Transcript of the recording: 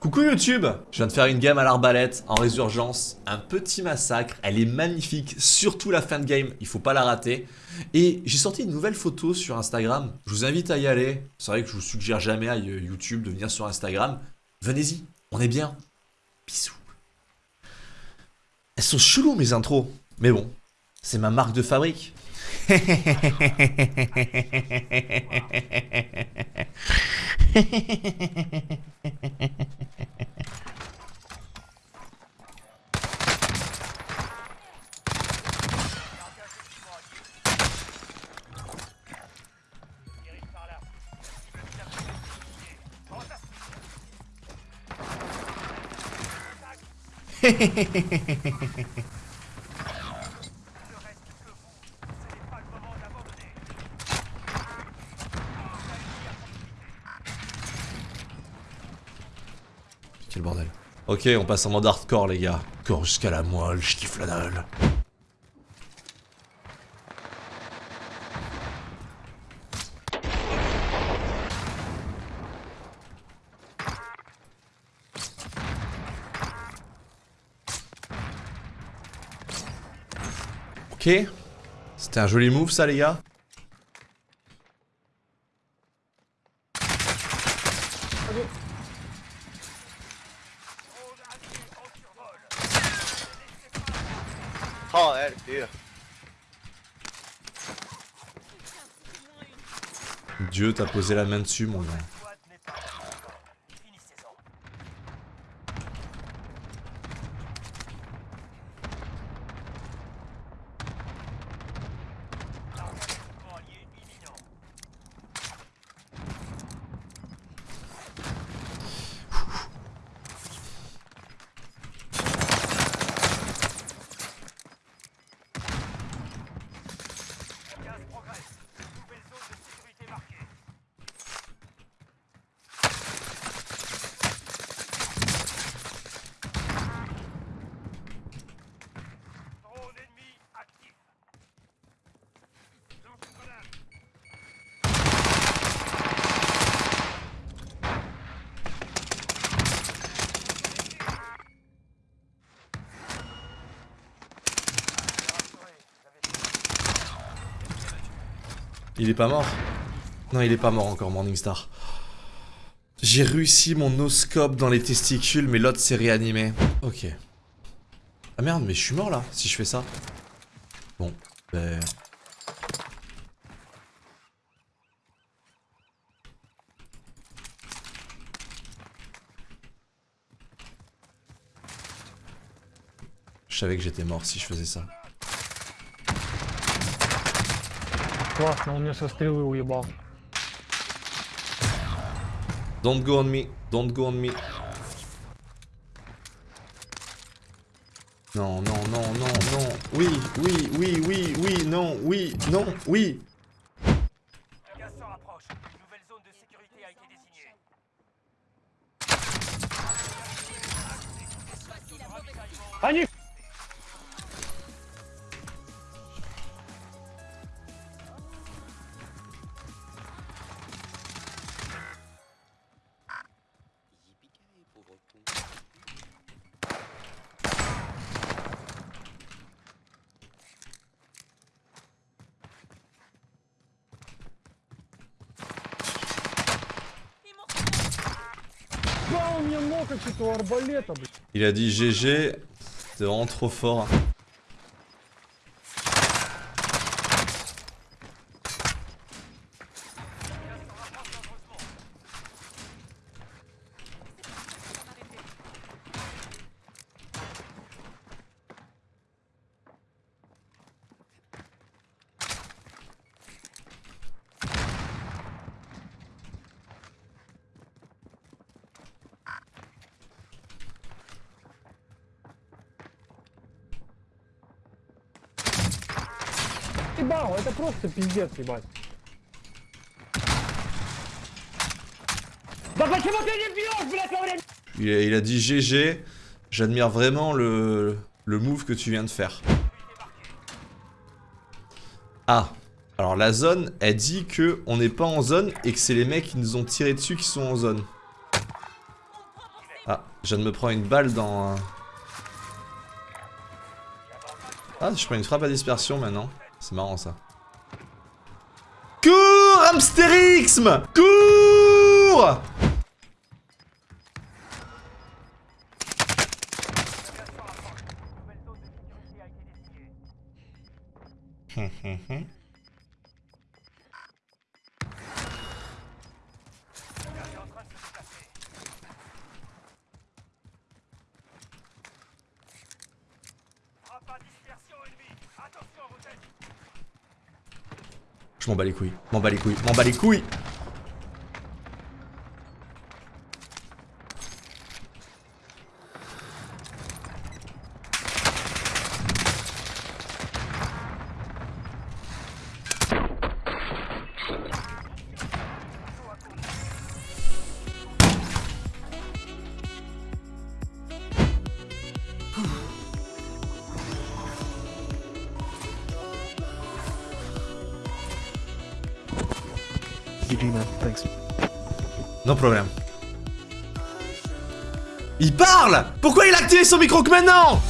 Coucou YouTube. Je viens de faire une game à l'arbalète en résurgence, un petit massacre, elle est magnifique, surtout la fin de game, il faut pas la rater. Et j'ai sorti une nouvelle photo sur Instagram, je vous invite à y aller, c'est vrai que je vous suggère jamais à YouTube de venir sur Instagram, venez-y, on est bien. Bisous. Elles sont cheloues mes intros, mais bon, c'est ma marque de fabrique. Quel bordel. Ok, on passe en mode hardcore, les gars. Corps jusqu'à la moelle, je kiffe la dalle. Ok. C'était un joli move, ça, les gars. Oh, elle, pire. Dieu t'a posé la main dessus, mon gars. Il est pas mort Non, il est pas mort encore, Morningstar. J'ai réussi mon no-scope dans les testicules, mais l'autre s'est réanimé. Ok. Ah merde, mais je suis mort là, si je fais ça. Bon, ben... Je savais que j'étais mort si je faisais ça. Классно, он меня со стрелы уебал. Don't go on me, don't go on me. Non, non, non, non, non. Oui, oui, oui, oui, oui, non, oui, non, oui. Le Il a dit GG, c'est vraiment trop fort. Ебал, это просто пиздец, ебать. Да почему ты не бьешь, блядь, во время... Il a, il a dit GG, j'admire vraiment le, le move que tu viens de faire. Ah, alors la zone, elle dit que on n'est pas en zone et que c'est les mecs qui nous ont tiré dessus qui sont en zone. Ah, je viens de me prendre une balle dans... un- Ah, je prends une frappe à dispersion maintenant. C'est marrant ça. Cours, Hamsterixme Cours. M'en bats les couilles, m'en bats les couilles, m'en bats les couilles GG problème. Il parle! Pourquoi il a activé son micro que maintenant?